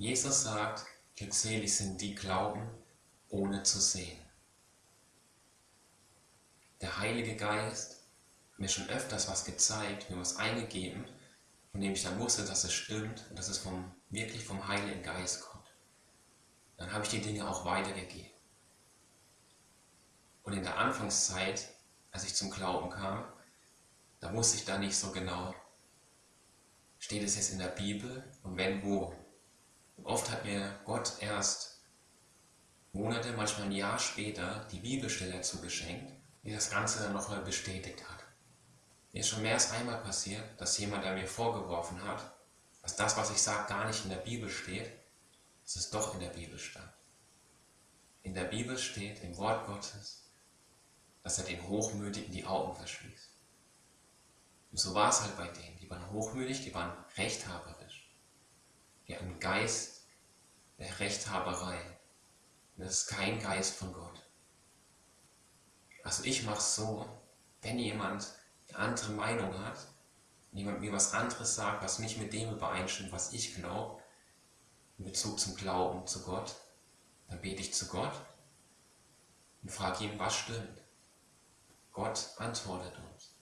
Jesus sagt, glückselig sind die glauben, ohne zu sehen. Der Heilige Geist hat mir schon öfters was gezeigt, mir was eingegeben, von dem ich dann wusste, dass es stimmt und dass es vom, wirklich vom Heiligen Geist kommt. Dann habe ich die Dinge auch weitergegeben. Und in der Anfangszeit, als ich zum Glauben kam, da wusste ich da nicht so genau, steht es jetzt in der Bibel und wenn wo. Oft hat mir Gott erst Monate, manchmal ein Jahr später die Bibelstelle dazu geschenkt, die das Ganze dann nochmal bestätigt hat. Mir ist schon mehr als einmal passiert, dass jemand an mir vorgeworfen hat, dass das, was ich sage, gar nicht in der Bibel steht, dass es doch in der Bibel stand. In der Bibel steht, im Wort Gottes, dass er den Hochmütigen die Augen verschließt. Und so war es halt bei denen. Die waren hochmütig, die waren rechthaberisch. Die hatten Geist der Rechthaberei. Das ist kein Geist von Gott. Also ich mache es so, wenn jemand eine andere Meinung hat, jemand mir was anderes sagt, was nicht mit dem übereinstimmt, was ich glaube, in Bezug zum Glauben zu Gott, dann bete ich zu Gott und frage ihn, was stimmt. Gott antwortet uns.